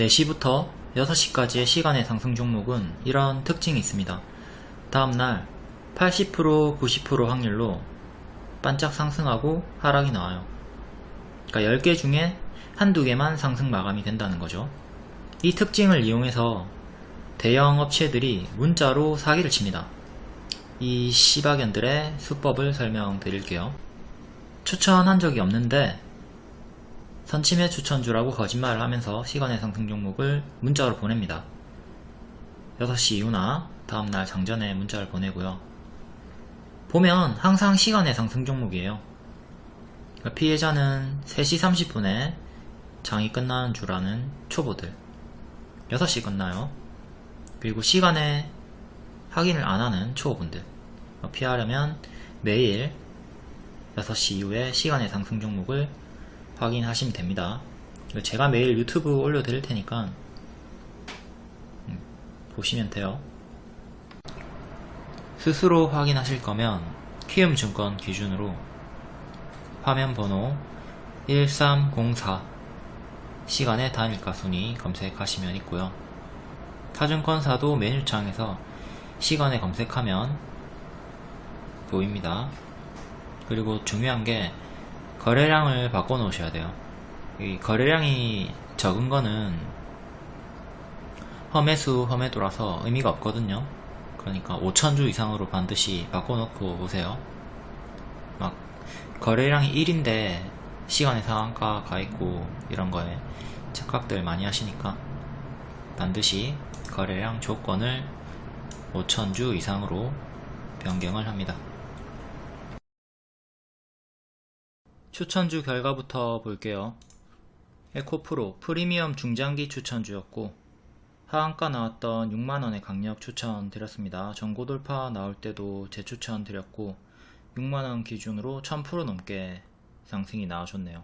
4시부터 6시까지의 시간의 상승 종목은 이런 특징이 있습니다. 다음날 80% 90% 확률로 반짝 상승하고 하락이 나와요. 그러니까 10개 중에 한두 개만 상승 마감이 된다는 거죠. 이 특징을 이용해서 대형 업체들이 문자로 사기를 칩니다. 이 시바견들의 수법을 설명드릴게요. 추천한 적이 없는데 선침해 추천주라고 거짓말을 하면서 시간의 상승 종목을 문자로 보냅니다. 6시 이후나 다음날 장전에 문자를 보내고요. 보면 항상 시간의 상승 종목이에요. 그러니까 피해자는 3시 30분에 장이 끝나는 줄 아는 초보들 6시 끝나요. 그리고 시간에 확인을 안 하는 초보분들 피하려면 매일 6시 이후에 시간의 상승 종목을 확인하시면 됩니다. 제가 매일 유튜브 올려드릴 테니까 음, 보시면 돼요. 스스로 확인하실 거면 키움증권 기준으로 화면 번호 1304 시간의 단일가 순위 검색하시면 있고요. 타증권사도 메뉴창에서 시간에 검색하면 보입니다. 그리고 중요한 게 거래량을 바꿔 놓으셔야 돼요. 이 거래량이 적은 거는 험해수 험해도라서 의미가 없거든요. 그러니까 5천주 이상으로 반드시 바꿔 놓고 오세요. 막 거래량이 1인데 시간의 상한가 가 있고 이런 거에 착각들 많이 하시니까 반드시 거래량 조건을 5천주 이상으로 변경을 합니다. 추천주 결과부터 볼게요. 에코프로 프리미엄 중장기 추천주였고 하한가 나왔던 6만원의 강력 추천 드렸습니다. 전고 돌파 나올 때도 재추천 드렸고 6만원 기준으로 1000% 넘게 상승이 나와줬네요.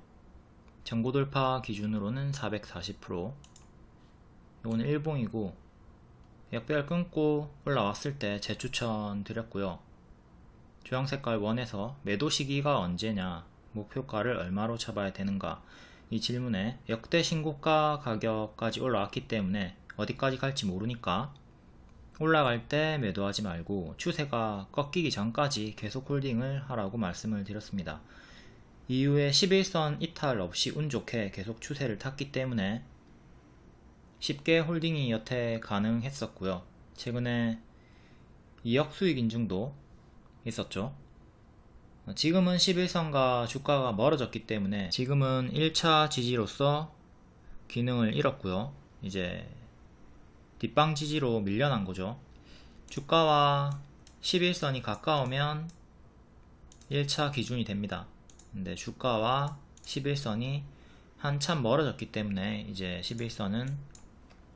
전고 돌파 기준으로는 440% 이거는 일봉이고 역배열 끊고 올라왔을 때 재추천 드렸고요. 주황색깔 원에서 매도 시기가 언제냐 목표가를 얼마로 잡아야 되는가 이 질문에 역대 신고가 가격까지 올라왔기 때문에 어디까지 갈지 모르니까 올라갈 때 매도하지 말고 추세가 꺾이기 전까지 계속 홀딩을 하라고 말씀을 드렸습니다. 이후에 11선 이탈 없이 운 좋게 계속 추세를 탔기 때문에 쉽게 홀딩이 여태 가능했었고요. 최근에 2억 수익 인증도 있었죠. 지금은 11선과 주가가 멀어졌기 때문에 지금은 1차 지지로서 기능을 잃었고요. 이제 뒷방 지지로 밀려난 거죠. 주가와 11선이 가까우면 1차 기준이 됩니다. 근데 주가와 11선이 한참 멀어졌기 때문에 이제 11선은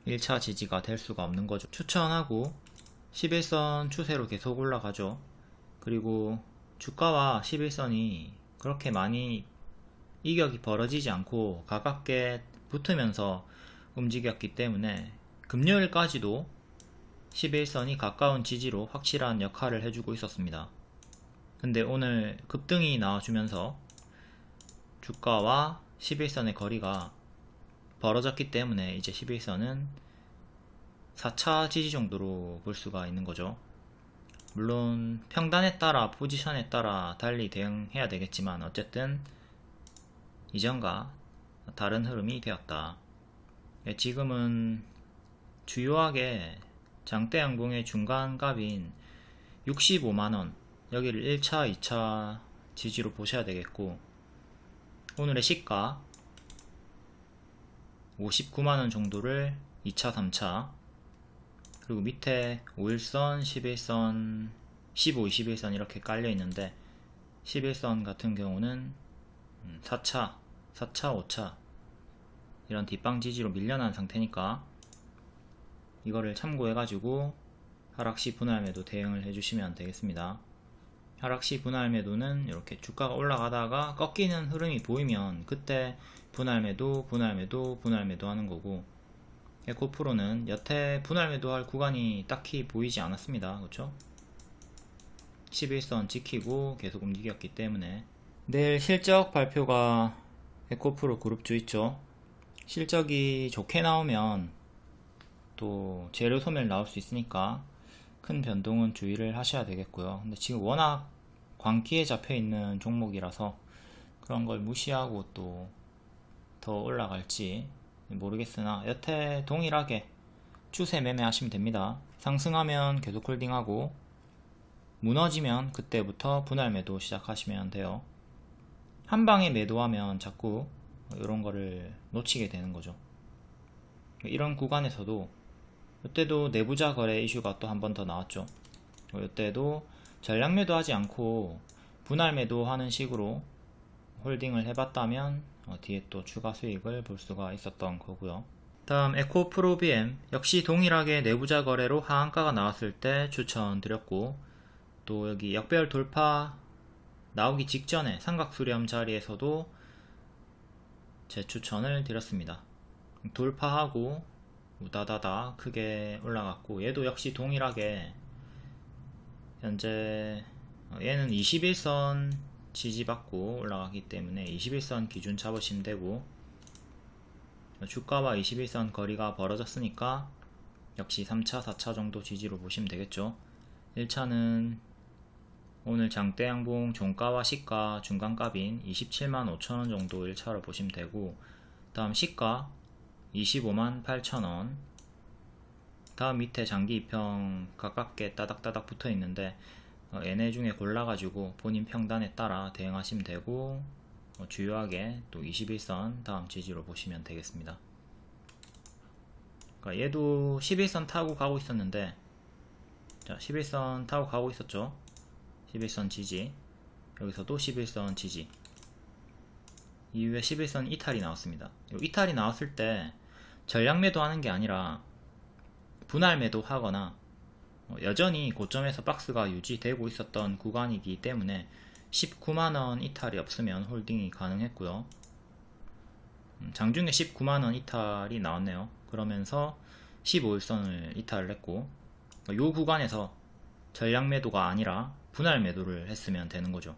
1차 지지가 될 수가 없는 거죠. 추천하고 11선 추세로 계속 올라가죠. 그리고 주가와 11선이 그렇게 많이 이격이 벌어지지 않고 가깝게 붙으면서 움직였기 때문에 금요일까지도 11선이 가까운 지지로 확실한 역할을 해주고 있었습니다. 근데 오늘 급등이 나와주면서 주가와 11선의 거리가 벌어졌기 때문에 이제 11선은 4차 지지 정도로 볼 수가 있는 거죠. 물론 평단에 따라 포지션에 따라 달리 대응해야 되겠지만 어쨌든 이전과 다른 흐름이 되었다. 예, 지금은 주요하게 장대 양봉의 중간값인 65만원 여기를 1차 2차 지지로 보셔야 되겠고 오늘의 시가 59만원 정도를 2차 3차 그리고 밑에 5일선, 11선, 15, 21선 이렇게 깔려 있는데 11선 같은 경우는 4차, 4차, 5차 이런 뒷방 지지로 밀려난 상태니까 이거를 참고해 가지고 하락시 분할 매도 대응을 해주시면 되겠습니다. 하락시 분할 매도는 이렇게 주가가 올라가다가 꺾이는 흐름이 보이면 그때 분할 매도, 분할 매도, 분할 매도 하는 거고 에코프로는 여태 분할 매도할 구간이 딱히 보이지 않았습니다. 그렇죠? 11선 지키고 계속 움직였기 때문에 내일 실적 발표가 에코프로 그룹주 있죠. 실적이 좋게 나오면 또 재료 소멸 나올 수 있으니까 큰 변동은 주의를 하셔야 되겠고요. 근데 지금 워낙 광기에 잡혀 있는 종목이라서 그런 걸 무시하고 또 더 올라갈지 모르겠으나 여태 동일하게 추세 매매하시면 됩니다. 상승하면 계속 홀딩하고 무너지면 그때부터 분할 매도 시작하시면 돼요. 한 방에 매도하면 자꾸 이런 거를 놓치게 되는 거죠. 이런 구간에서도 이때도 내부자 거래 이슈가 또 한 번 더 나왔죠. 이때도 전량 매도하지 않고 분할 매도하는 식으로 홀딩을 해봤다면 어, 뒤에 또 추가 수익을 볼 수가 있었던 거고요. 다음 에코프로 BM 역시 동일하게 내부자 거래로 하한가가 나왔을 때 추천드렸고 또 여기 역배열 돌파 나오기 직전에 삼각 수렴 자리에서도 제 추천을 드렸습니다. 돌파하고 우다다다 크게 올라갔고 얘도 역시 동일하게 현재 어, 얘는 21선 지지받고 올라가기 때문에 21선 기준 잡으시면 되고 주가와 21선 거리가 벌어졌으니까 역시 3차 4차 정도 지지로 보시면 되겠죠. 1차는 오늘 장대 양봉 종가와 시가 중간값인 27만 5천원 정도 1차로 보시면 되고 다음 시가 25만 8천원 다음 밑에 장기 2평 가깝게 따닥따닥 붙어 있는데 어, 얘네 중에 골라가지고 본인 평단에 따라 대응하시면 되고 어, 주요하게 또 21선 다음 지지로 보시면 되겠습니다. 그러니까 얘도 11선 타고 가고 있었는데 자 11선 타고 가고 있었죠. 11선 지지 여기서도 11선 지지 이후에 11선 이탈이 나왔습니다. 이탈이 나왔을 때 전량 매도하는 게 아니라 분할 매도하거나 어, 여전히 고점에서 박스가 유지되고 있었던 구간이기 때문에 19만원 이탈이 없으면 홀딩이 가능했고요. 음, 장중에 19만원 이탈이 나왔네요. 그러면서 15일선을 이탈을 했고 이 구간에서 전량 매도가 아니라 분할 매도를 했으면 되는 거죠.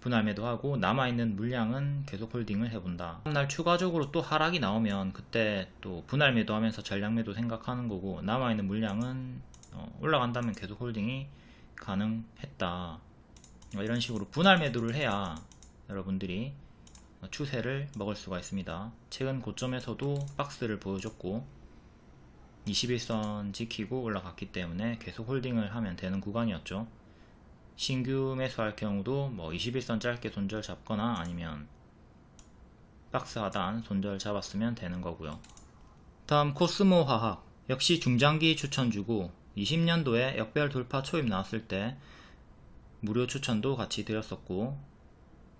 분할 매도하고 남아있는 물량은 계속 홀딩을 해본다. 다음날 추가적으로 또 하락이 나오면 그때 또 분할 매도하면서 전량 매도 생각하는 거고 남아있는 물량은 어, 올라간다면 계속 홀딩이 가능했다. 어, 이런 식으로 분할 매도를 해야 여러분들이 추세를 먹을 수가 있습니다. 최근 고점에서도 박스를 보여줬고 21선 지키고 올라갔기 때문에 계속 홀딩을 하면 되는 구간이었죠. 신규 매수할 경우도 뭐 21선 짧게 손절 잡거나 아니면 박스 하단 손절 잡았으면 되는 거고요. 다음 코스모 화학. 역시 중장기 추천주고 20년도에 역별 돌파 초입 나왔을 때 무료 추천도 같이 드렸었고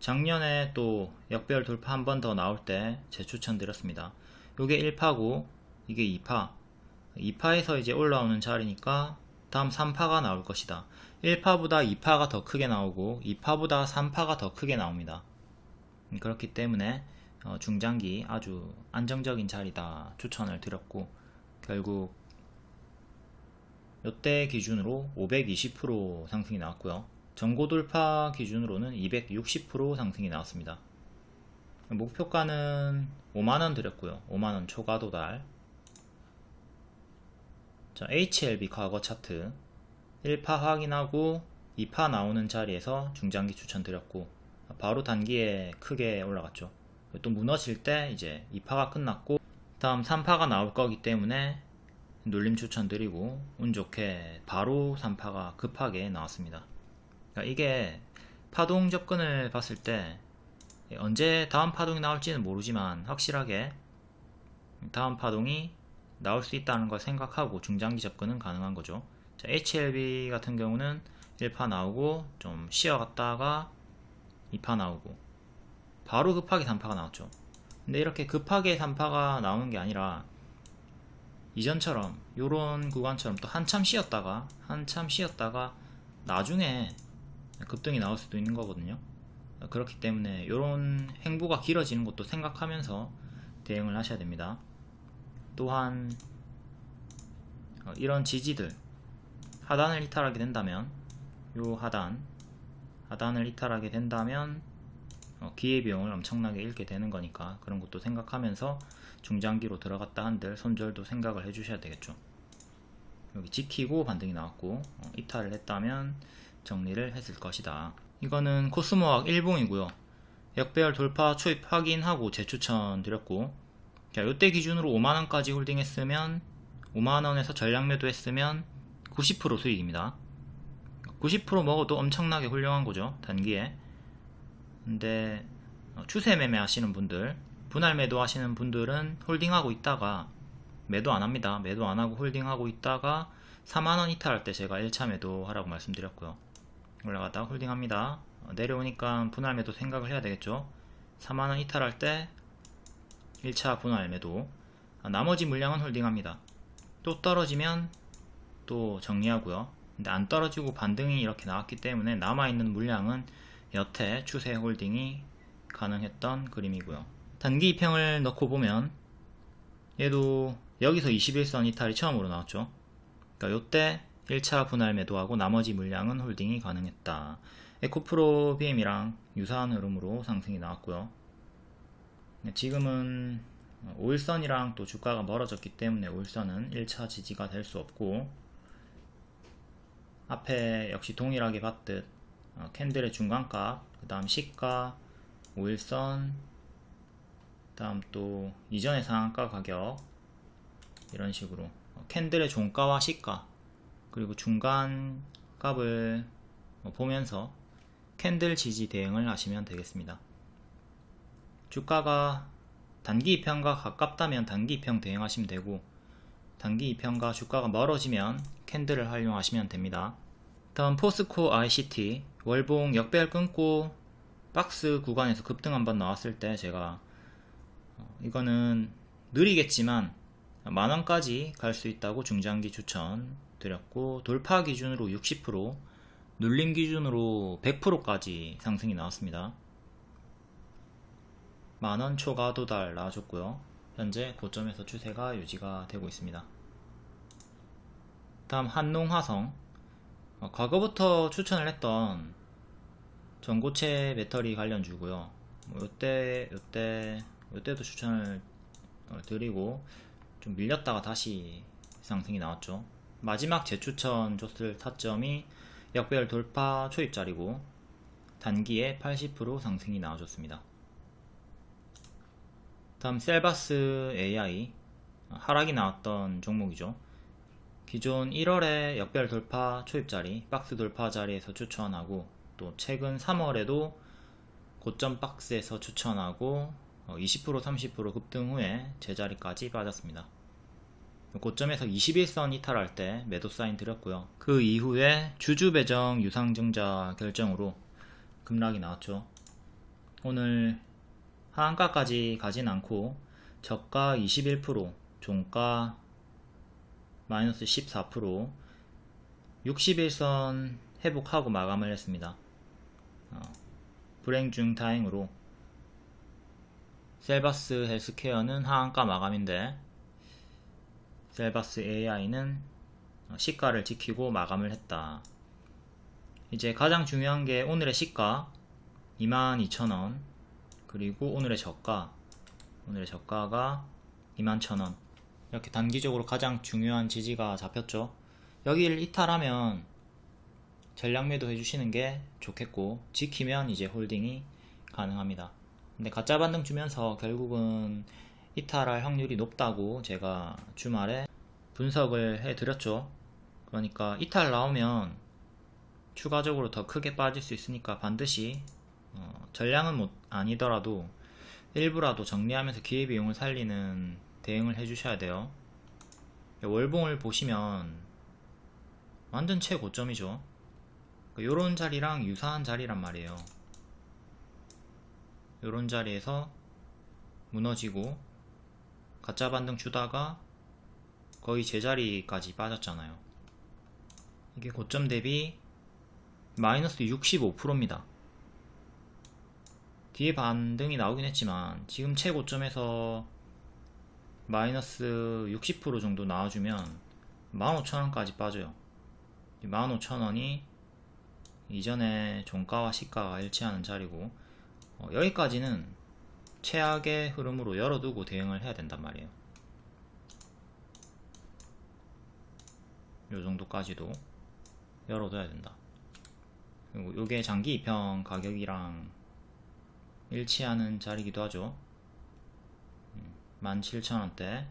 작년에 또 역별 돌파 한 번 더 나올 때 재추천 드렸습니다. 요게 1파고 이게 2파 2파에서 이제 올라오는 자리니까 다음 3파가 나올 것이다. 1파보다 2파가 더 크게 나오고 2파보다 3파가 더 크게 나옵니다. 그렇기 때문에 어, 중장기 아주 안정적인 자리다 추천을 드렸고 결국 이때 기준으로 520% 상승이 나왔고요. 전고 돌파 기준으로는 260% 상승이 나왔습니다. 목표가는 5만원 드렸고요. 5만원 초과 도달. 자, HLB 과거 차트 1파 확인하고 2파 나오는 자리에서 중장기 추천드렸고 바로 단기에 크게 올라갔죠. 또 무너질 때 이제 2파가 끝났고 다음 3파가 나올 거기 때문에 눌림 추천드리고 운 좋게 바로 3파가 급하게 나왔습니다. 그러니까 이게 파동 접근을 봤을 때 언제 다음 파동이 나올지는 모르지만 확실하게 다음 파동이 나올 수 있다는 걸 생각하고 중장기 접근은 가능한 거죠. 자, HLB 같은 경우는 1파 나오고 좀 쉬어갔다가 2파 나오고 바로 급하게 3파가 나왔죠. 근데 이렇게 급하게 3파가 나오는 게 아니라 이전처럼 요런 구간처럼 또 한참 쉬었다가 한참 쉬었다가 나중에 급등이 나올 수도 있는 거거든요. 그렇기 때문에 요런 행보가 길어지는 것도 생각하면서 대응을 하셔야 됩니다. 또한 어, 이런 지지들 하단을 이탈하게 된다면 요 하단 하단을 이탈하게 된다면 어, 기회비용을 엄청나게 잃게 되는 거니까 그런 것도 생각하면서 중장기로 들어갔다 한들 손절도 생각을 해주셔야 되겠죠. 여기 지키고 반등이 나왔고 어, 이탈을 했다면 정리를 했을 것이다. 이거는 코스모학 일봉이고요. 역배열 돌파 초입 확인하고 재추천 드렸고 자, 요때 기준으로 5만원까지 홀딩했으면 5만원에서 전량 매도 했으면 90% 수익입니다. 90% 먹어도 엄청나게 훌륭한 거죠. 단기에. 근데 어, 추세 매매 하시는 분들 분할 매도 하시는 분들은 홀딩하고 있다가 매도 안 합니다. 매도 안 하고 홀딩하고 있다가 4만원 이탈할 때 제가 1차 매도 하라고 말씀드렸고요. 올라갔다가 홀딩합니다. 어, 내려오니까 분할 매도 생각을 해야 되겠죠. 4만원 이탈할 때 1차 분할 매도 아, 나머지 물량은 홀딩합니다. 또 떨어지면 또 정리하고요. 근데 안 떨어지고 반등이 이렇게 나왔기 때문에 남아있는 물량은 여태 추세 홀딩이 가능했던 그림이고요. 단기 입평을 넣고 보면 얘도 여기서 21선 이탈이 처음으로 나왔죠. 그러니까 요때 1차 분할 매도하고 나머지 물량은 홀딩이 가능했다. 에코프로 BM이랑 유사한 흐름으로 상승이 나왔고요. 네, 지금은 5일선이랑 또 주가가 멀어졌기 때문에 5일선은 1차 지지가 될 수 없고 앞에 역시 동일하게 봤듯 어, 캔들의 중간값, 그 다음 시가, 5일선, 그 다음 또 이전의 상한가 가격 이런 식으로 어, candle의 종가와 시가 그리고 중간 값을 뭐 보면서 candle 지지 대응을 하시면 되겠습니다. 주가가 단기 이평과 가깝다면 단기 이평 대응하시면 되고 단기 이평과 주가가 멀어지면 candle을 활용하시면 됩니다. 다음 포스코 ICT 월봉 역배열 끊고 박스 구간에서 급등 한번 나왔을 때 제가 어, 이거는 느리겠지만 만원까지 갈 수 있다고 중장기 추천 드렸고 돌파 기준으로 60% 눌림 기준으로 100%까지 상승이 나왔습니다. 만원 초과 도달 나와줬고요. 현재 고점에서 추세가 유지가 되고 있습니다. 다음 한농화성 어, 과거부터 추천을 했던 전고체 배터리 관련주고요. 뭐 요때 요때 요때도 추천을 어, 드리고 좀 밀렸다가 다시 상승이 나왔죠. 마지막 재추천 줬을 타점이 역배열 돌파 초입자리고 단기에 80% 상승이 나와줬습니다. 다음 셀바스 AI 하락이 나왔던 종목이죠. 기존 1월에 역별 돌파 초입자리, 박스 돌파 자리에서 추천하고 또 최근 3월에도 고점 박스에서 추천하고 20% 어, 30% 급등 후에 제자리까지 빠졌습니다. 고점에서 21선 이탈할 때 매도 사인 드렸고요. 그 이후에 주주 배정 유상증자 결정으로 급락이 나왔죠. 오늘 하한가까지 가진 않고 저가 21% 종가 마이너스 14% 61선 회복하고 마감을 했습니다. 어, 불행 중 다행으로 셀바스 헬스케어는 하한가 마감인데 셀바스 AI는 시가를 지키고 마감을 했다. 이제 가장 중요한 게 오늘의 시가 22,000원 그리고 오늘의 저가 오늘의 저가가 21,000원. 이렇게 단기적으로 가장 중요한 지지가 잡혔죠. 여기를 이탈하면 전량 매도 해주시는 게 좋겠고 지키면 이제 홀딩이 가능합니다 근데 가짜 반등 주면서 결국은 이탈할 확률이 높다고 제가 주말에 분석을 해 드렸죠. 그러니까 이탈 나오면 추가적으로 더 크게 빠질 수 있으니까 반드시 어, 전량은 못 아니더라도 일부라도 정리하면서 기회비용을 살리는 대응을 해주셔야 돼요. 월봉을 보시면 완전 최고점이죠. 요런 그러니까 자리랑 유사한 자리란 말이에요 요런 자리에서 무너지고 가짜 반등 주다가 거의 제자리까지 빠졌잖아요. 이게 고점 대비 마이너스 65%입니다. 뒤에 반등이 나오긴 했지만 지금 최고점에서 마이너스 60% 정도 나와주면 15,000원까지 빠져요. 15,000원이 이전에 종가와 시가가 일치하는 자리고 어, 여기까지는 최악의 흐름으로 열어두고 대응을 해야 된단 말이에요. 요 정도까지도 열어둬야 된다. 그리고 요게 장기 입형 가격이랑 일치하는 자리기도 하죠. 17,000원대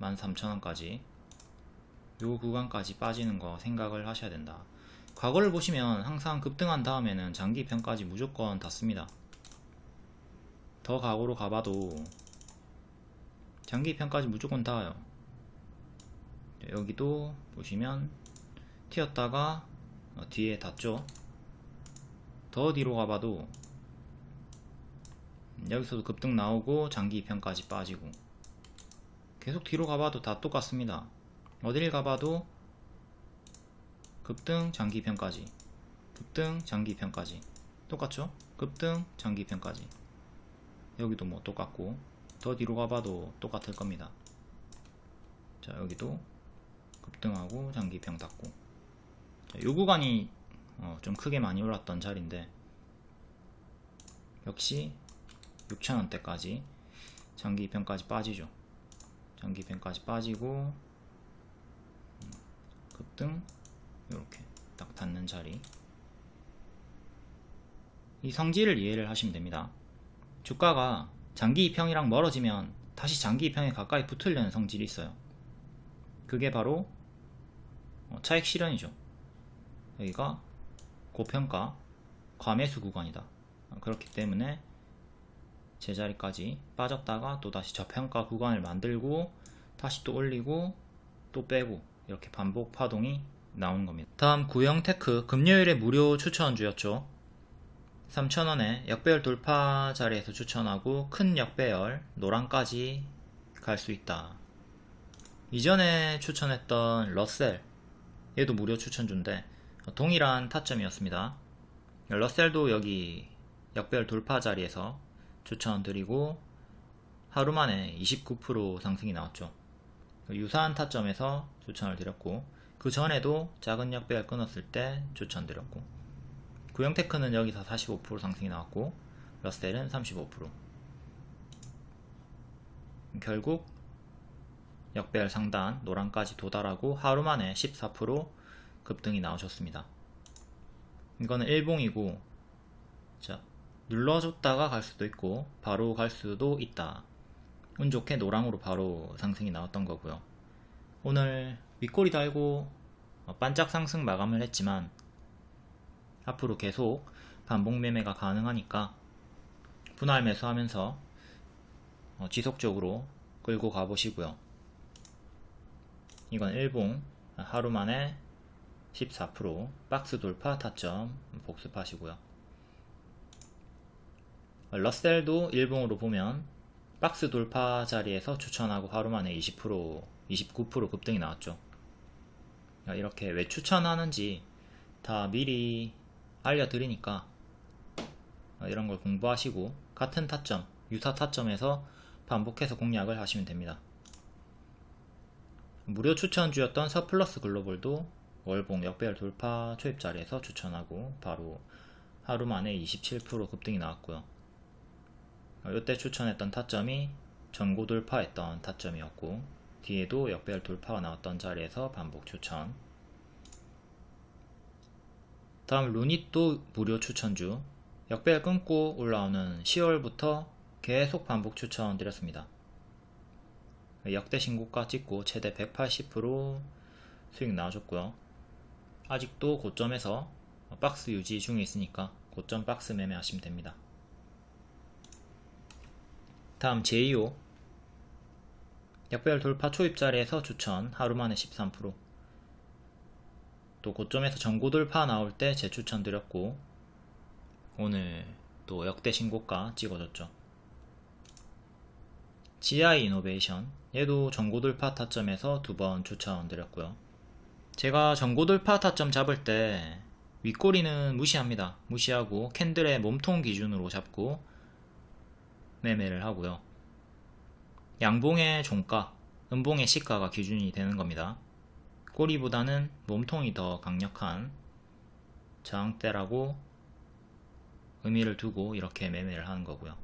13,000원까지 요 구간까지 빠지는 거 생각을 하셔야 된다. 과거를 보시면 항상 급등한 다음에는 장기 입형까지 무조건 닿습니다. 더 과거로 가봐도 장기 입형까지 무조건 닿아요. 여기도 보시면 튀었다가 어, 뒤에 닿죠. 더 뒤로 가봐도 여기서도 급등 나오고 장기 입형까지 빠지고 계속 뒤로 가봐도 다 똑같습니다. 어딜 가봐도 급등 장기 입형까지. 급등 장기 입형까지. 똑같죠? 급등 장기 입형까지. 여기도 뭐 똑같고 더 뒤로 가봐도 똑같을 겁니다. 자 여기도 급등하고 장기 입형 닫고. 자, 요 구간이 어, 좀 크게 많이 올랐던 자리인데 역시 6천원대까지 장기 입형까지 빠지죠. 장기 입형까지 빠지고 음, 급등 이렇게 딱 닿는 자리. 이 성질을 이해를 하시면 됩니다. 주가가 장기 입형이랑 멀어지면 다시 장기 입형에 가까이 붙으려는 성질이 있어요. 그게 바로 어, 차익 실현이죠. 여기가 고평가 과매수 구간이다. 그렇기 때문에 제자리까지 빠졌다가 또 다시 저평가 구간을 만들고 다시 또 올리고 또 빼고 이렇게 반복 파동이 나오는 겁니다. 다음 구형테크 금요일에 무료 추천주였죠. 3,000원에 역배열 돌파 자리에서 추천하고 큰 역배열 노랑까지 갈 수 있다. 이전에 추천했던 러셀 얘도 무료 추천주인데 동일한 타점이었습니다. 러셀도 여기 역배열 돌파 자리에서 추천드리고 하루 만에 29% 상승이 나왔죠. 유사한 타점에서 추천을 드렸고 그 전에도 작은 역배열 끊었을 때 추천드렸고 구형테크는 여기서 45% 상승이 나왔고 러셀은 35% 결국 역배열 상단 노란까지 도달하고 하루 만에 14% 급등이 나오셨습니다. 이거는 일봉이고 자 눌러줬다가 갈 수도 있고 바로 갈 수도 있다. 운 좋게 노랑으로 바로 상승이 나왔던 거고요. 오늘 윗꼬리 달고 어, 반짝 상승 마감을 했지만 앞으로 계속 반복 매매가 가능하니까 분할 매수하면서 어, 지속적으로 끌고 가보시고요. 이건 일봉 하루 만에 14% 박스 돌파 타점 복습하시고요. 러셀도 일봉으로 보면 박스 돌파 자리에서 추천하고 하루 만에 20% 29% 급등이 나왔죠. 이렇게 왜 추천하는지 다 미리 알려드리니까 이런 걸 공부하시고 같은 타점, 유사 타점에서 반복해서 공략을 하시면 됩니다. 무료 추천주였던 서플러스 글로벌도 월봉 역배열 돌파 초입 자리에서 추천하고 바로 하루 만에 27% 급등이 나왔고요. 이때 추천했던 타점이 전고 돌파했던 타점이었고 뒤에도 역배열 돌파가 나왔던 자리에서 반복 추천. 다음 루닛도 무료 추천주. 역배열 끊고 올라오는 10월부터 계속 반복 추천 드렸습니다. 역대 신고가 찍고 최대 180% 수익 나와줬고요. 아직도 고점에서 박스 유지 중에 있으니까 고점 박스 매매하시면 됩니다. 다음 제2호 역배열 돌파 초입 자리에서 추천 하루 만에 13%또 고점에서 전고 돌파 나올 때 재추천 드렸고 오늘 또 역대 신고가 찍어줬죠. GI 이노베이션 얘도 전고 돌파 타점에서 두 번 추천 드렸고요. 제가 전고 돌파 타점 잡을 때 윗꼬리는 무시합니다. 무시하고 캔들의 몸통 기준으로 잡고 매매를 하고요. 양봉의 종가, 음봉의 시가가 기준이 되는 겁니다. 꼬리보다는 몸통이 더 강력한 저항대라고 의미를 두고 이렇게 매매를 하는 거고요.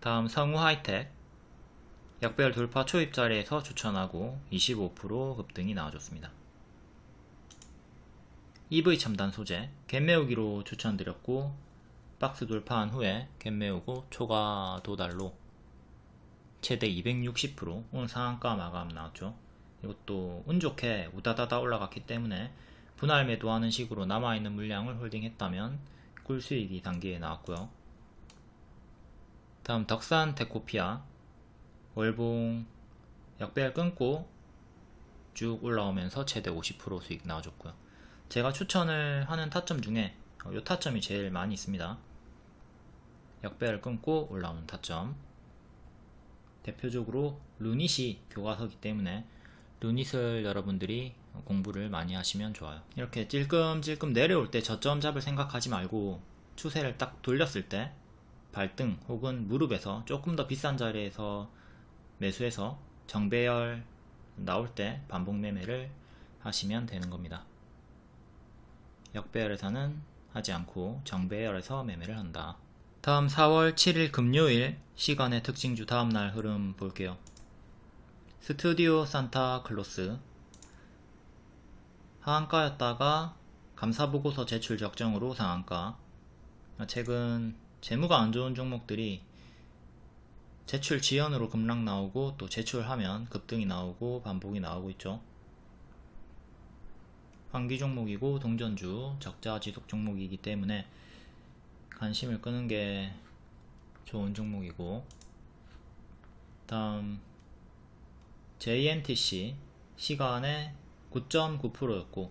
다음 성우 하이텍 약별 돌파 초입 자리에서 추천하고 25% 급등이 나와줬습니다. EV 첨단 소재 갭매우기로 추천드렸고 박스 돌파한 후에 갭매우고 초과 도달로 최대 260% 오늘 상한가 마감 나왔죠. 이것도 운 좋게 우다다다 올라갔기 때문에 분할 매도하는 식으로 남아있는 물량을 홀딩했다면 꿀수익이 단기에 나왔고요. 다음 덕산 데코피아 월봉 약배열 끊고 쭉 올라오면서 최대 50% 수익 나와줬고요. 제가 추천을 하는 타점 중에 이 타점이 제일 많이 있습니다. 약배열 끊고 올라오는 타점 대표적으로 루닛이 교과서기 때문에 루닛을 여러분들이 공부를 많이 하시면 좋아요. 이렇게 찔끔찔끔 내려올 때 저점 잡을 생각하지 말고 추세를 딱 돌렸을 때 발등 혹은 무릎에서 조금 더 비싼 자리에서 매수해서 정배열 나올 때 반복 매매를 하시면 되는 겁니다. 역배열에서는 하지 않고 정배열에서 매매를 한다 다음 4월 7일 금요일 시간의 특징주 다음날 흐름 볼게요. 스튜디오 산타 클로스. 하한가였다가 감사보고서 제출 적정으로 상한가. 최근 재무가 안 좋은 종목들이 제출 지연으로 급락 나오고 또 제출하면 급등이 나오고 반복이 나오고 있죠. 환기 종목이고 동전주 적자 지속 종목이기 때문에 관심을 끄는 게 좋은 종목이고 다음 JNTC 시간에 9.9%였고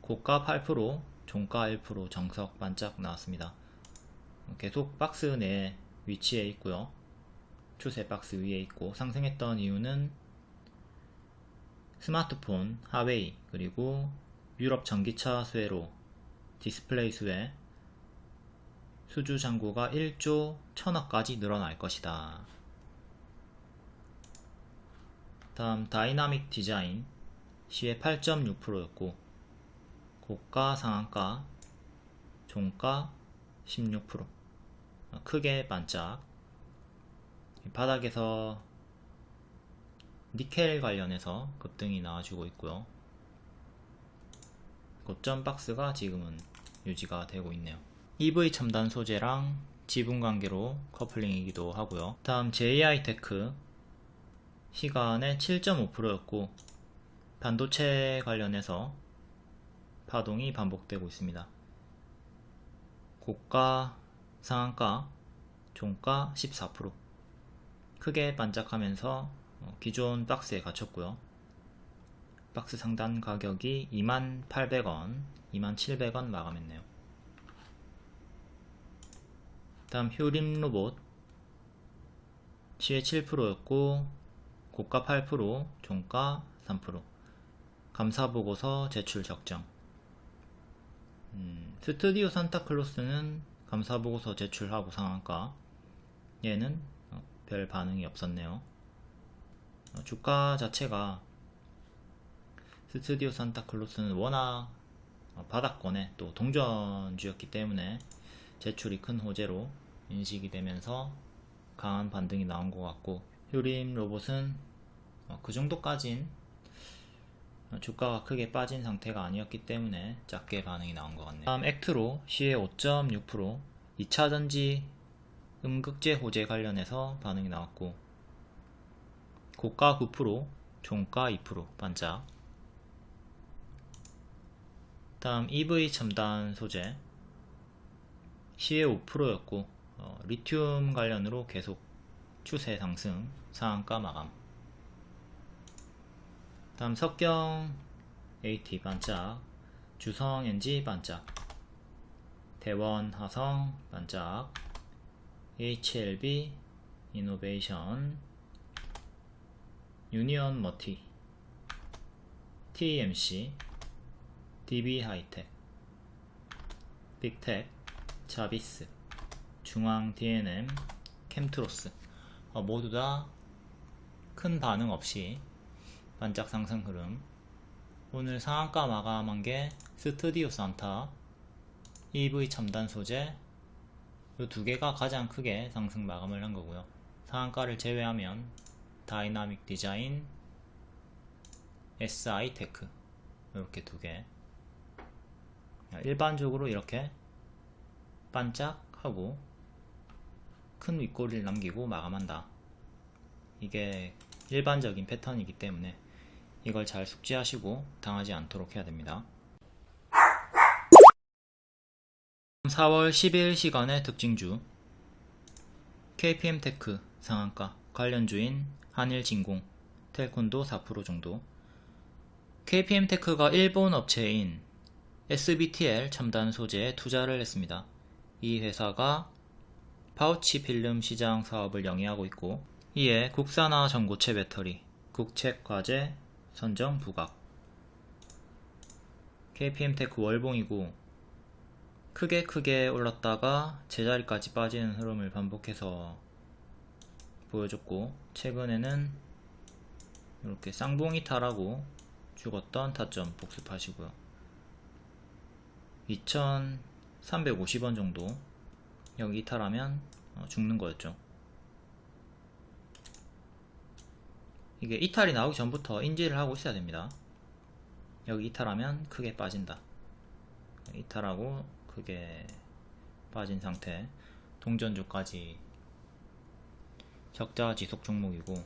고가 8% 종가 1% 정석 반짝 나왔습니다. 계속 박스 내 위치에 있고요. 추세 박스 위에 있고 상승했던 이유는 스마트폰 하웨이 그리고 유럽 전기차 수혜로 디스플레이 수혜 수주 잔고가 1조 1000억까지 늘어날 것이다. 다음 다이나믹 디자인. 시간외 8.6%였고 고가 상한가 종가 16% 크게 반짝. 바닥에서 니켈 관련해서 급등이 나와주고 있고요. 고점 박스가 지금은 유지가 되고 있네요 EV 첨단 소재랑 지분 관계로 커플링이기도 하고요 다음 JI테크 시간외 7.5%였고 반도체 관련해서 파동이 반복되고 있습니다. 고가, 상한가, 종가 14% 크게 반짝하면서 어, 기존 박스에 갇혔고요. 박스 상단 가격이 2800원, 2700원 마감했네요. 다음 휴림 로봇 시에 7%였고 고가 8%, 종가 3%. 감사보고서 제출 적정. 음, 스튜디오 산타클로스는 감사보고서 제출하고 상한가. 얘는 어, 별 반응이 없었네요. 어, 주가 자체가 스튜디오 산타클로스는 워낙 어, 바닥권에 또 동전주였기 때문에 제출이 큰 호재로 인식이 되면서 강한 반등이 나온 것 같고 효림 로봇은 어, 그 정도까진 주가가 크게 빠진 상태가 아니었기 때문에 작게 반응이 나온 것 같네요. 다음 액트로 시의 5.6% 2차전지 음극재 호재 관련해서 반응이 나왔고 고가 9% 종가 2% 반짝 다음 EV 첨단 소재 시의 5%였고 어, 리튬 관련으로 계속 추세 상승 상한가 마감. 다음 석경 AT 반짝 주성 NG 반짝 대원 화성 반짝 HLB 이노베이션 유니언 머티 TMC DB 하이텍 빅텍 자비스 중앙 DNM 캠트로스 어, 모두 다 큰 반응 없이 반짝 상승 흐름 오늘 상한가 마감한 게 스튜디오 산타 EV 첨단 소재 이 두 개가 가장 크게 상승 마감을 한 거고요. 상한가를 제외하면 다이나믹 디자인, SI 테크 이렇게 두 개. 일반적으로 이렇게 반짝하고 큰 윗꼬리를 남기고 마감한다. 이게 일반적인 패턴이기 때문에 이걸 잘 숙지하시고 당하지 않도록 해야 됩니다. 4월 10일 시간외 특징주 KPM테크 상한가 관련주인 한일진공 텔콘도 4% 정도 KPM테크가 일본 업체인 SBTL 첨단 소재에 투자를 했습니다. 이 회사가 파우치 필름 시장 사업을 영위하고 있고 이에 국산화 전고체 배터리, 국책 과제, 선정 부각. KPM테크 월봉이고 크게 크게 올랐다가 제자리까지 빠지는 흐름을 반복해서 보여줬고 최근에는 이렇게 쌍봉 이탈하고 죽었던 타점 복습하시고요. 2350원 정도 여기 이탈하면 어, 죽는 거였죠. 이게 이탈이 나오기 전부터 인지를 하고 있어야 됩니다. 여기 이탈하면 크게 빠진다. 이탈하고 크게 빠진 상태. 동전주까지. 적자 지속 종목이고.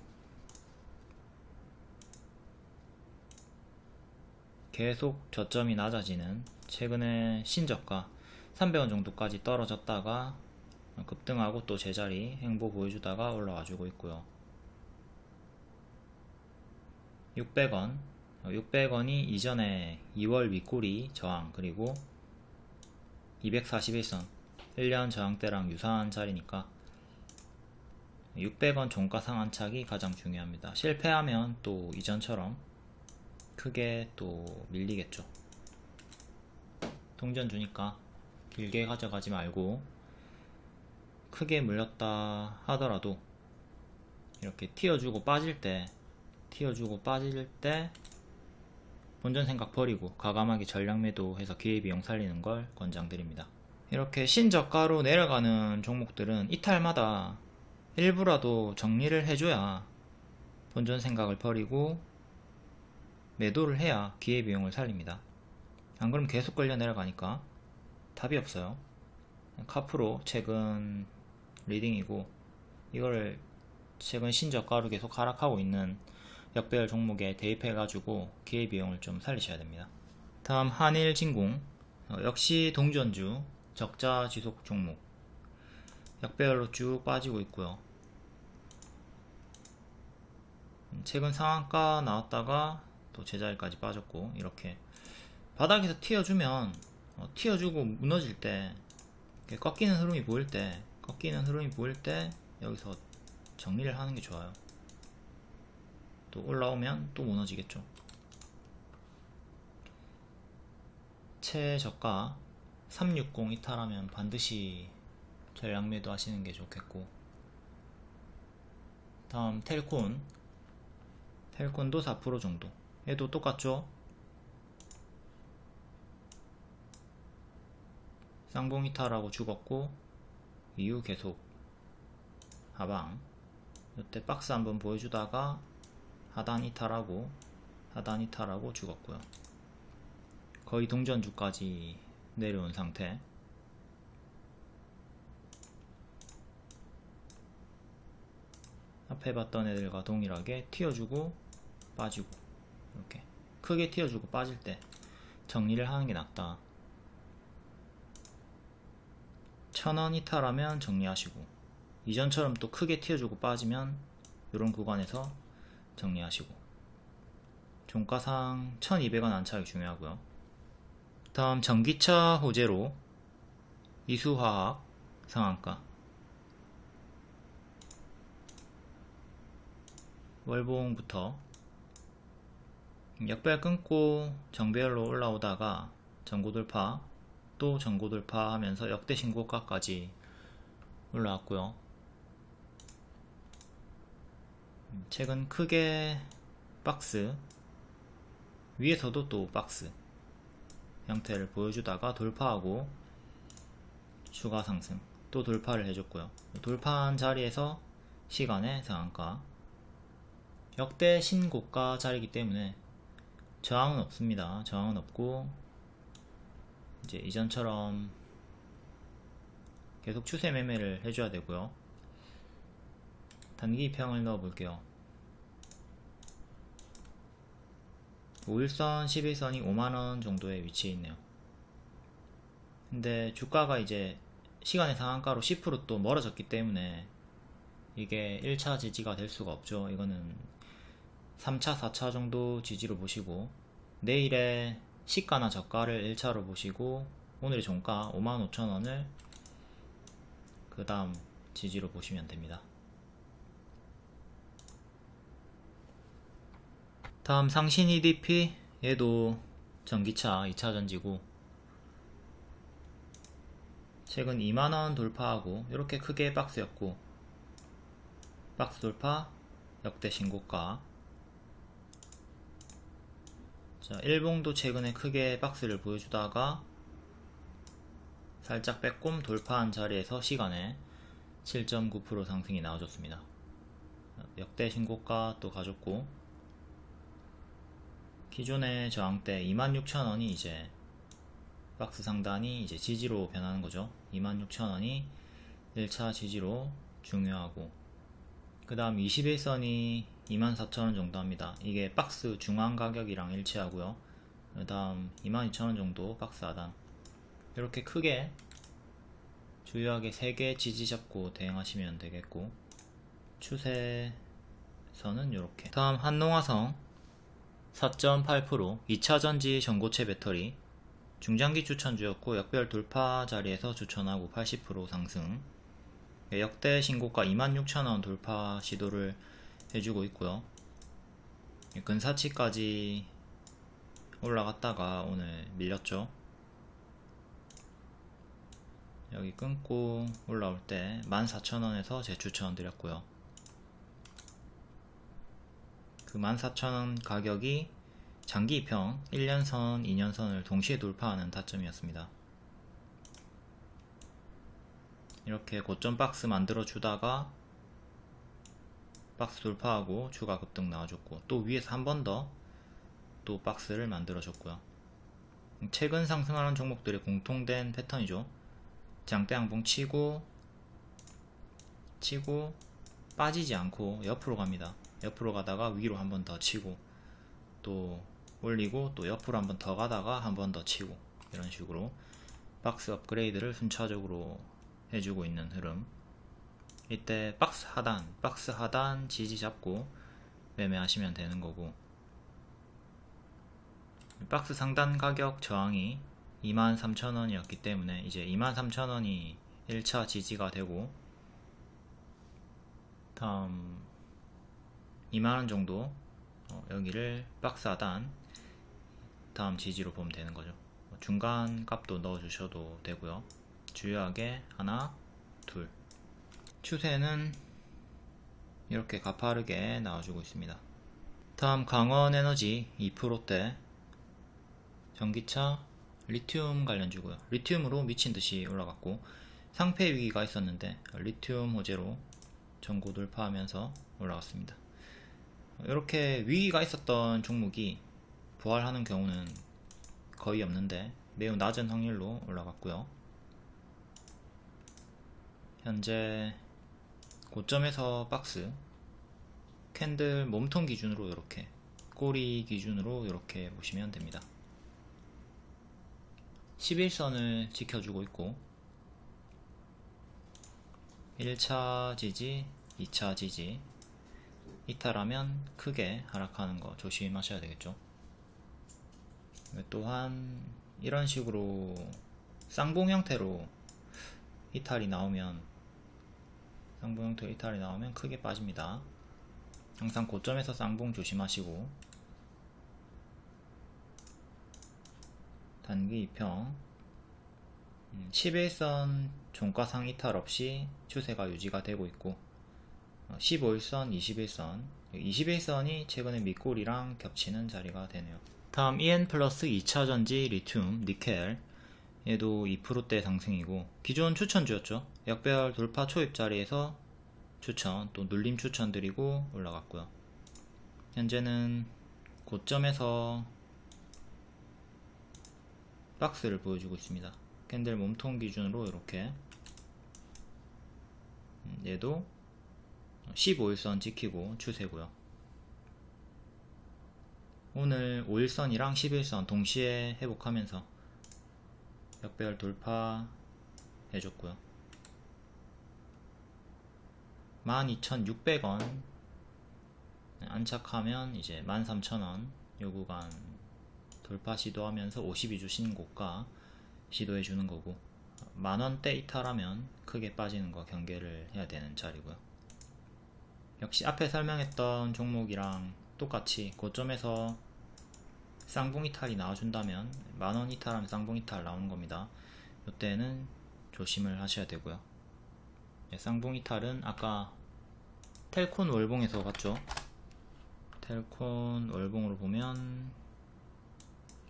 계속 저점이 낮아지는 최근에 신저가 300원 정도까지 떨어졌다가 급등하고 또 제자리 행보 보여주다가 올라와 주고 있고요. 600원. 600원이 이전에 2월 윗꼬리 저항 그리고 241선 1년 저항대랑 유사한 자리니까 600원 종가 상한착이 가장 중요합니다. 실패하면 또 이전처럼 크게 또 밀리겠죠. 동전 주니까 길게 가져가지 말고 크게 물렸다 하더라도 이렇게 튀어주고 빠질 때 튀어주고 빠질 때 본전 생각 버리고 과감하게 전략 매도해서 기회비용 살리는 걸 권장드립니다. 이렇게 신저가로 내려가는 종목들은 이탈마다 일부라도 정리를 해줘야 본전 생각을 버리고 매도를 해야 기회비용을 살립니다. 안 그러면 계속 걸려 내려가니까 답이 없어요. 카프로 최근 리딩이고 이거를 최근 신저가로 계속 하락하고 있는 역배열 종목에 대입해 가지고 기회비용을 좀 살리셔야 됩니다. 다음 한일진공. 어, 역시 동전주 적자 지속 종목. 역배열로 쭉 빠지고 있고요. 음, 최근 상한가 나왔다가 또 제자리까지 빠졌고 이렇게 바닥에서 튀어주면 어, 튀어주고 무너질 때 꺾이는 흐름이 보일 때 꺾이는 흐름이 보일 때 여기서 정리를 하는 게 좋아요. 또 올라오면 또 무너지겠죠. 최저가 360 이탈하면 반드시 전략 매도 하시는 게 좋겠고. 다음 텔콘. 텔콘도 4% 정도. 얘도 똑같죠 쌍봉 이탈하고 죽었고 이후 계속 하방. 이때 박스 한번 보여주다가 하단 이탈하고 하단 이탈하고 죽었고요. 거의 동전주까지 내려온 상태. 앞에 봤던 애들과 동일하게 튀어주고 빠지고 이렇게. 크게 튀어주고 빠질 때 정리를 하는 게 낫다 천원 이탈하면 정리하시고 이전처럼 또 크게 튀어주고 빠지면 이런 구간에서 정리하시고. 종가상 1200원 안착이 중요하고요. 다음 전기차 호재로 이수화학 상한가. 월봉부터 역배열 끊고 정배열로 올라오다가 전고돌파 또 전고 돌파 하면서 역대 신고가까지 올라왔고요 최근 크게 박스 위에서도 또 박스 형태를 보여주다가 돌파하고 추가 상승 또 돌파를 해줬고요. 돌파한 자리에서 시간의 상한가 역대 신고가 자리이기 때문에 저항은 없습니다. 저항은 없고 이제 이전처럼 계속 추세 매매를 해줘야 되고요. 단기 평을 넣어 볼게요. 5일선, 11선이 5만원 정도의 위치에 있네요. 근데 주가가 이제 시간의 상한가로 10%또 멀어졌기 때문에 이게 1차 지지가 될 수가 없죠. 이거는 3차, 4차 정도 지지로 보시고 내일의 시가나 저가를 1차로 보시고 오늘의 종가 55,000원을 그 다음 지지로 보시면 됩니다. 다음 상신 EDP 얘도 전기차 2차 전지고 최근 2만원 돌파하고 이렇게 크게 박스였고 박스 돌파 역대 신고가 자 일봉도 최근에 크게 박스를 보여주다가 살짝 빼꼼 돌파한 자리에서 시간에 7.9% 상승이 나와줬습니다. 역대 신고가 또 가졌고 기존의 저항대 26,000원이 이제 박스 상단이 이제 지지로 변하는 거죠. 26,000원이 1차 지지로 중요하고 그 다음 21선이 24,000원 정도 합니다. 이게 박스 중앙 가격이랑 일치하고요. 그 다음 22,000원 정도 박스 하단. 이렇게 크게 주요하게 3개 지지 잡고 대응하시면 되겠고 추세선은 이렇게. 다음 한농화성 4.8% 2차전지 전고체 배터리. 중장기 추천주였고 역별 돌파 자리에서 추천하고 80% 상승. 역대 신고가 26,000원 돌파 시도를 해주고 있고요. 근사치까지 올라갔다가 오늘 밀렸죠. 여기 끊고 올라올 때 14,000원에서 재추천 드렸고요. 그 14,000원 가격이 장기평 1년선, 2년선을 동시에 돌파하는 타점이었습니다. 이렇게 고점 박스 만들어 주다가 박스 돌파하고 추가 급등 나와줬고 또 위에서 한 번 더 또 박스를 만들어 줬고요. 최근 상승하는 종목들의 공통된 패턴이죠. 장대 항봉 치고 치고 빠지지 않고 옆으로 갑니다. 옆으로 가다가 위로 한 번 더 치고 또 올리고 또 옆으로 한 번 더 가다가 한 번 더 치고 이런 식으로 박스 업그레이드를 순차적으로 해주고 있는 흐름 이때 박스 하단 박스 하단 지지 잡고 매매하시면 되는 거고. 박스 상단 가격 저항이 23,000원이었기 때문에 이제 23,000원이 1차 지지가 되고 다음 2만원 정도 어, 여기를 박스 하단 다음 지지로 보면 되는 거죠. 중간 값도 넣어 주셔도 되고요. 주요하게 하나 둘 추세는 이렇게 가파르게 나와주고 있습니다. 다음 강원에너지 2%대 전기차 리튬 관련주고요. 리튬으로 미친듯이 올라갔고 상패 위기가 있었는데 리튬 호재로 전고 돌파하면서 올라갔습니다. 이렇게 위기가 있었던 종목이 부활하는 경우는 거의 없는데 매우 낮은 확률로 올라갔고요. 현재 고점에서 박스 캔들 몸통 기준으로 이렇게 꼬리 기준으로 이렇게 보시면 됩니다. 11선을 지켜주고 있고 1차 지지 2차 지지 이탈하면 크게 하락하는 거 조심하셔야 되겠죠? 또한 이런 식으로 쌍봉 형태로 이탈이 나오면 쌍봉 형태로 이탈이 나오면 크게 빠집니다. 항상 고점에서 쌍봉 조심하시고. 단기 2평 11선 음, 종가상 이탈 없이 추세가 유지가 되고 있고 15일선, 21선. 21선이 최근에 밑골이랑 겹치는 자리가 되네요. 다음 EN 플러스 2차전지 리튬, 니켈 얘도 2%대 상승이고 기존 추천주였죠. 역배열 돌파 초입 자리에서 추천 또 눌림 추천 드리고 올라갔고요. 현재는 고점에서 박스를 보여주고 있습니다. 캔들 몸통 기준으로 이렇게. 음, 얘도 15일선 지키고 추세고요. 오늘 5일선이랑 11선 동시에 회복하면서 역배열 돌파 해줬고요. 12,600원. 안착하면 이제 13,000원. 요 구간 돌파 시도하면서 52주 신고가 시도해 주는 거고 만원대 이탈하면 크게 빠지는 거 경계를 해야 되는 자리고요. 역시 앞에 설명했던 종목이랑 똑같이 고점에서 쌍봉 이 탈이 나와준다면 만원 이탈하면 쌍봉 이 탈 나오는 겁니다. 이때는 조심을 하셔야 되고요. 네, 쌍봉 이 탈은 아까 텔콘 월봉에서 봤죠? 텔콘 월봉으로 보면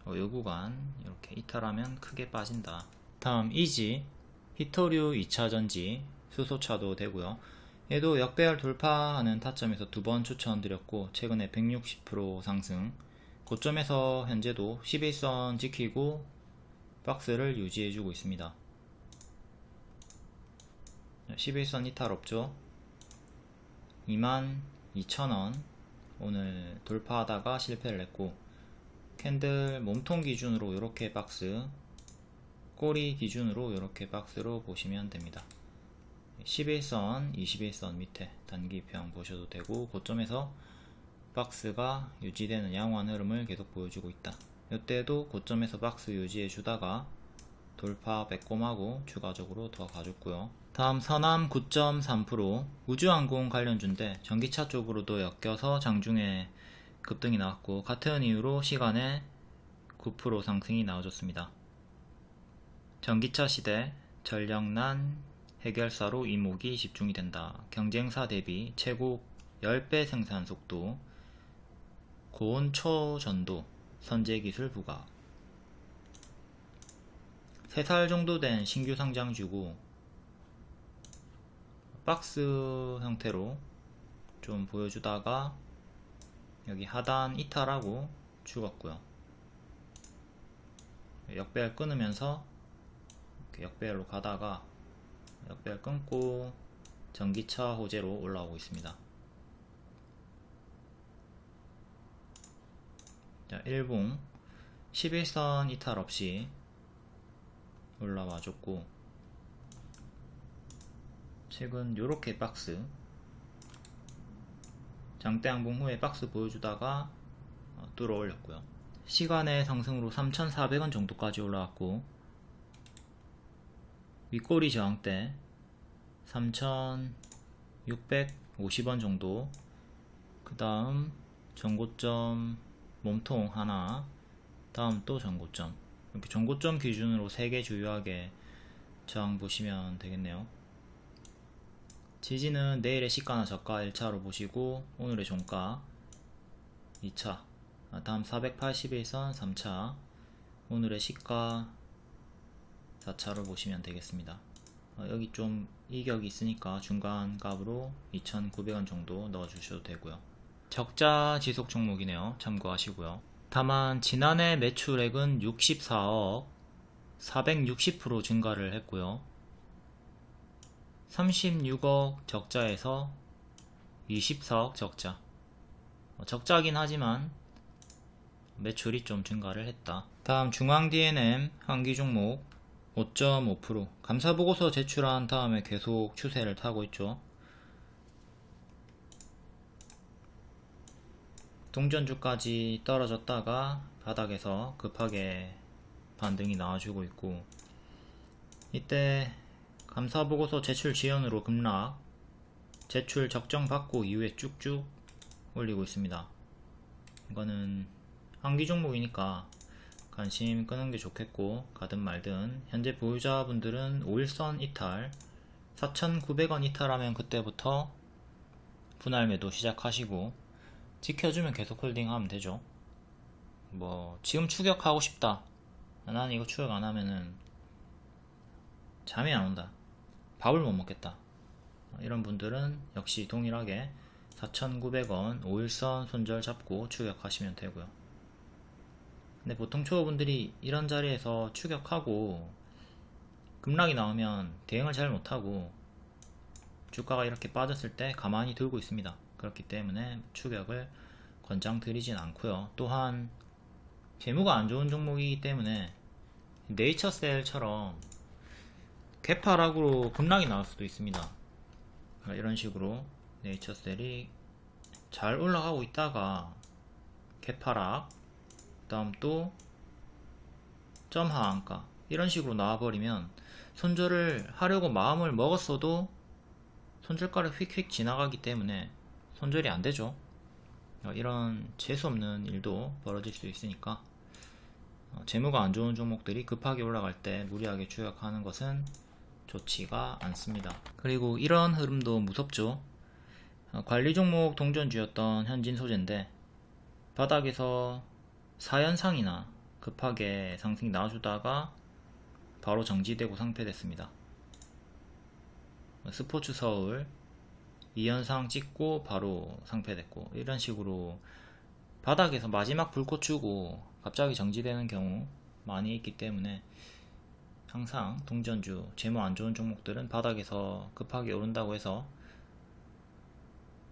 어, 요 구간 이렇게 이탈하면 크게 빠진다. 다음 이지. 히토류 2차전지 수소차도 되고요. 얘도 역배열 돌파하는 타점에서 두 번 추천드렸고 최근에 160% 상승 고점에서 현재도 11선 지키고 박스를 유지해주고 있습니다. 11선 이탈 없죠? 22,000원. 오늘 돌파하다가 실패를 했고 캔들 몸통 기준으로 이렇게 박스 꼬리 기준으로 이렇게 박스로 보시면 됩니다. 11선 21선 밑에 단기평 보셔도 되고 고점에서 박스가 유지되는 양호한 흐름을 계속 보여주고 있다. 이때도 고점에서 박스 유지해 주다가 돌파 빼꼼하고 추가적으로 더 가졌고요. 다음 서남 9.3% 우주항공 관련주인데 전기차 쪽으로도 엮여서 장중에 급등이 나왔고 같은 이유로 시간에 9% 상승이 나와줬습니다. 전기차 시대 전력난 해결사로 이목이 집중이 된다. 경쟁사 대비 최고 10배 생산 속도 고온 초전도 선제기술 부각 3살 정도 된 신규 상장주고 박스 형태로 좀 보여주다가 여기 하단 이탈하고 죽었고요. 역배열 끊으면서 역배열로 가다가 역배열 끊고 전기차 호재로 올라오고 있습니다 자, 1봉. 11선 이탈 없이 올라와 줬고 최근 요렇게 박스 장대 항봉 후에 박스 보여주다가 어, 뚫어 올렸고요. 시간의 상승으로 3,400원 정도까지 올라왔고 윗꼬리 저항대 3,650원 정도. 그 다음 전고점 몸통 하나 다음 또 전고점. 이렇게 전고점 기준으로 3개 주요하게 저항 보시면 되겠네요. 지지는 내일의 시가나 저가 1차로 보시고 오늘의 종가 2차 다음 481선 3차 오늘의 시가 4차로 보시면 되겠습니다. 어, 여기 좀 이격이 있으니까 중간 값으로 2,900원 정도 넣어 주셔도 되고요 적자 지속 종목이네요. 참고하시고요. 다만 지난해 매출액은 64억 460% 증가를 했고요. 36억 적자에서 24억 적자. 어, 적자긴 하지만 매출이 좀 증가를 했다. 다음 중앙 D&M 한기 종목 5.5% 감사보고서 제출한 다음에 계속 추세를 타고 있죠. 동전주까지 떨어졌다가 바닥에서 급하게 반등이 나와주고 있고 이때 감사보고서 제출 지연으로 급락 제출 적정 받고 이후에 쭉쭉 올리고 있습니다. 이거는 한기 종목이니까 관심 끄는 게 좋겠고 가든 말든. 현재 보유자분들은 5일선 이탈 4,900원 이탈하면 그때부터 분할 매도 시작하시고 지켜주면 계속 홀딩하면 되죠 뭐 지금 추격하고 싶다 나는 이거 추격 안 하면은 잠이 안 온다. 밥을 못 먹겠다. 어, 이런 분들은 역시 동일하게 4,900원 5일선 손절 잡고 추격하시면 되고요. 근데 보통 초보분들이 이런 자리에서 추격하고 급락이 나오면 대응을 잘 못하고 주가가 이렇게 빠졌을 때 가만히 들고 있습니다. 그렇기 때문에 추격을 권장드리진 않고요. 또한 재무가 안 좋은 종목이기 때문에 네이처셀처럼 개파락으로 급락이 나올 수도 있습니다. 이런 식으로 네이처셀이 잘 올라가고 있다가 개파락 그 다음 또 점하한가 이런 식으로 나와버리면 손절을 하려고 마음을 먹었어도 손절가를 휙휙 지나가기 때문에 손절이 안 되죠. 어, 이런 재수없는 일도 벌어질 수 있으니까 어, 재무가 안 좋은 종목들이 급하게 올라갈 때 무리하게 추격하는 것은 좋지가 않습니다. 그리고 이런 흐름도 무섭죠. 어, 관리 종목 동전주였던 현진 소재인데 바닥에서 4연상이나 급하게 상승이 나와주다가 바로 정지되고 상패됐습니다. 스포츠 서울 2연상 찍고 바로 상패됐고 이런 식으로 바닥에서 마지막 불꽃 주고 갑자기 정지되는 경우 많이 있기 때문에 항상 동전주 재무 안 좋은 종목들은 바닥에서 급하게 오른다고 해서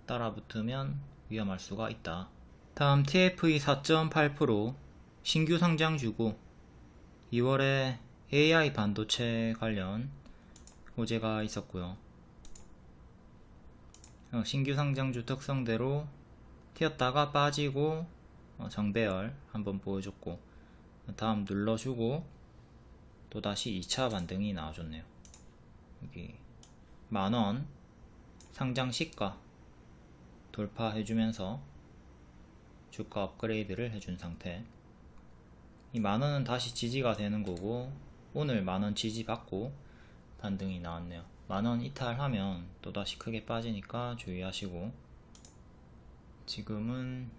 따라붙으면 위험할 수가 있다. 다음 TFE 4.8% 신규 상장주고 2월에 AI 반도체 관련 호재가 있었고요. 어, 신규 상장주 특성대로 튀었다가 빠지고 어, 정배열 한번 보여줬고 다음 눌러주고 또다시 2차 반등이 나와줬네요. 여기 만원 상장 시가 돌파해주면서 주가 업그레이드를 해준 상태 이 만원은 다시 지지가 되는 거고 오늘 만원 지지 받고 반등이 나왔네요 만원 이탈하면 또다시 크게 빠지니까 주의하시고. 지금은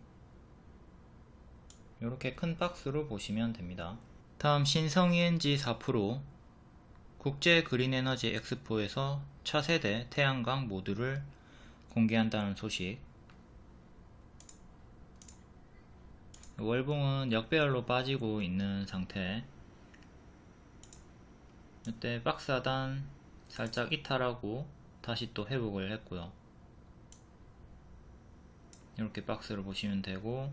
이렇게 큰 박스로 보시면 됩니다. 다음 신성ENG 4% 국제 그린에너지 엑스포에서 차세대 태양광 모듈을 공개한다는 소식. 월봉은 역배열로 빠지고 있는 상태. 이때 박스 하단 살짝 이탈하고 다시 또 회복을 했고요 이렇게 박스를 보시면 되고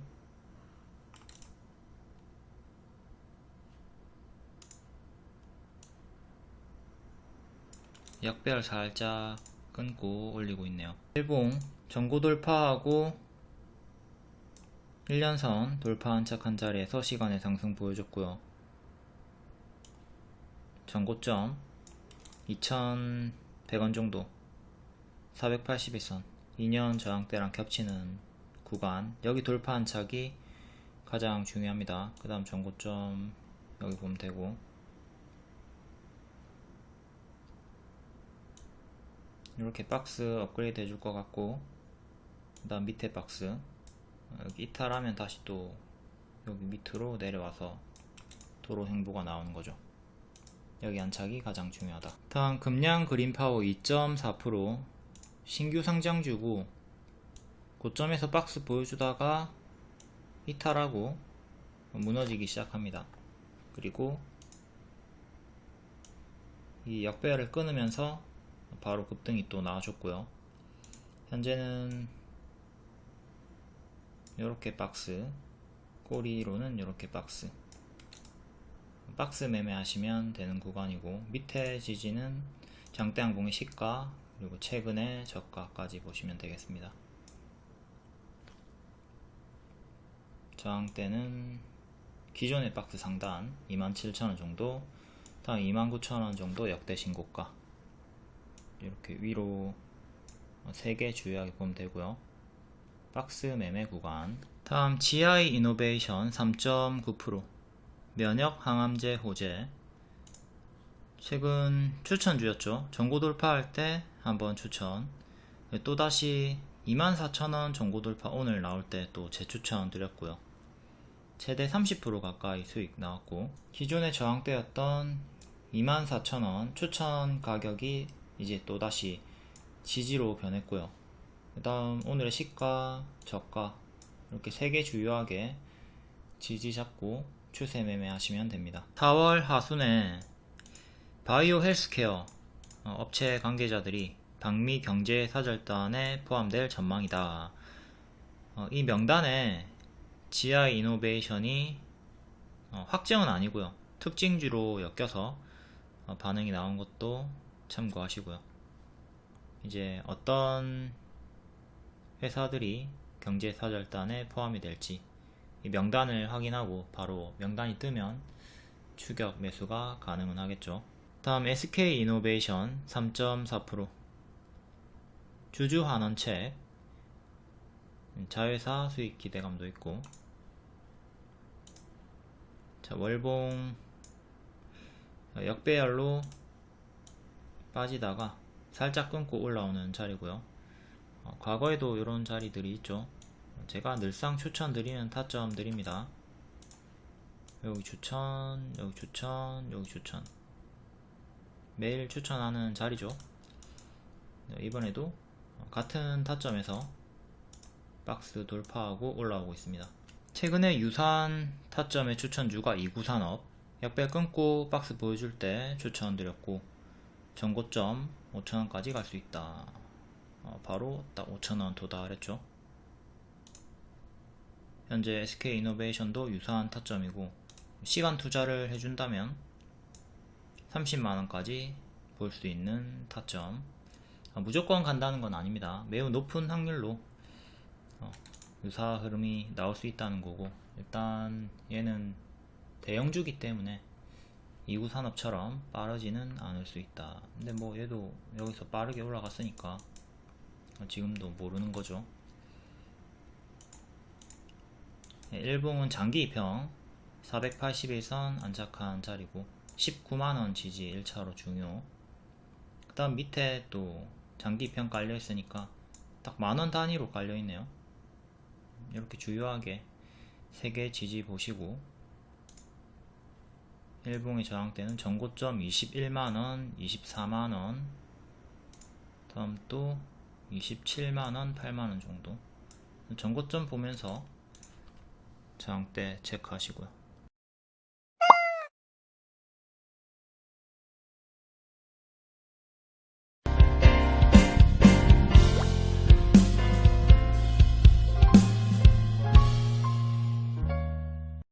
역배열 살짝 끊고 올리고 있네요 일봉 전고 돌파하고 1년선 돌파한 척한 자리에서 시간의 상승 보여줬고요. 전고점 2100원 정도. 481선. 2년 저항대랑 겹치는 구간. 여기 돌파한 착이 가장 중요합니다. 그 다음 전고점 여기 보면 되고. 이렇게 박스 업그레이드 해줄 것 같고. 그 다음 밑에 박스. 여기 이탈하면 다시 또 여기 밑으로 내려와서 도로 행보가 나오는 거죠 여기 안착이 가장 중요하다. 다음 금량 그린파워 2.4% 신규 상장주고 고점에서 박스 보여주다가 이탈하고 무너지기 시작합니다. 그리고 이 역배열을 끊으면서 바로 급등이 또 나와줬고요. 현재는 이렇게 박스 꼬리로는 이렇게 박스 박스 매매 하시면 되는 구간이고 밑에 지지는 장대항공의 시가 그리고 최근의 저가까지 보시면 되겠습니다. 저항대는 기존의 박스 상단 27,000원 정도 다음 29,000원 정도 역대 신고가. 이렇게 위로 3개 주요하게 보면 되고요. 박스 매매 구간. 다음 GI 이노베이션 3.9% 면역 항암제 호재. 최근 추천주였죠. 전고 돌파할 때 한번 추천. 또다시 24,000원 전고 돌파 오늘 나올 때 또 재추천 드렸고요. 최대 30% 가까이 수익 나왔고 기존의 저항대였던 24,000원 추천 가격이 이제 또다시 지지로 변했고요. 그 다음 오늘의 시가, 저가 이렇게 세 개 주요하게 지지 잡고 추세 매매 하시면 됩니다. 4월 하순에 바이오 헬스케어 어, 업체 관계자들이 방미 경제 사절단에 포함될 전망이다. 어, 이 명단에 GI 이노베이션이 어, 확정은 아니고요. 특징주로 엮여서 어, 반응이 나온 것도 참고하시고요. 이제 어떤 회사들이 경제사절단에 포함이 될지 이 명단을 확인하고 바로 명단이 뜨면 추격 매수가 가능은 하겠죠. 다음 SK 이노베이션 3.4% 주주 환원책 자회사 수익 기대감도 있고. 자 월봉. 역배열로 빠지다가 살짝 끊고 올라오는 자리고요. 어, 과거에도 이런 자리들이 있죠 제가 늘상 추천드리는 타점들입니다. 여기 추천 여기 추천 여기 추천. 매일 추천하는 자리죠. 네, 이번에도 같은 타점에서 박스 돌파하고 올라오고 있습니다. 최근에 유사한 타점의 추천주가 이구산업. 역배 끊고 박스 보여줄 때 추천드렸고 전고점 5천원까지 갈 수 있다. 어, 바로 딱 5천원 도달했죠 현재 SK 이노베이션도 유사한 타점이고 시간 투자를 해준다면 30만원까지 볼 수 있는 타점. 어, 무조건 간다는 건 아닙니다. 매우 높은 확률로 어, 유사 흐름이 나올 수 있다는 거고 일단 얘는 대형주기 때문에 이구 산업처럼 빠르지는 않을 수 있다. 근데 뭐 얘도 여기서 빠르게 올라갔으니까 지금도 모르는 거죠 네, 일봉은 장기 입형. 481선 안착한 자리고 19만원 지지 1차로 중요. 그 다음 밑에 또 장기 입형 깔려 있으니까 딱 만원 단위로 깔려 있네요. 이렇게 주요하게 3개 지지 보시고 일봉의 저항대는 전고점 21만원 24만원 다음 또 27만원 8만원 정도. 전고점 보면서 저항대 체크하시고요